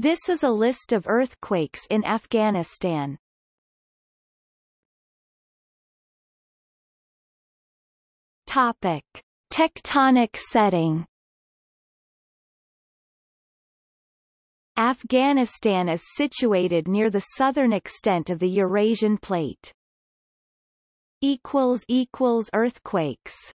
This is a list of earthquakes in Afghanistan. Topic. Tectonic setting Afghanistan is situated near the southern extent of the Eurasian plate. Equals equals earthquakes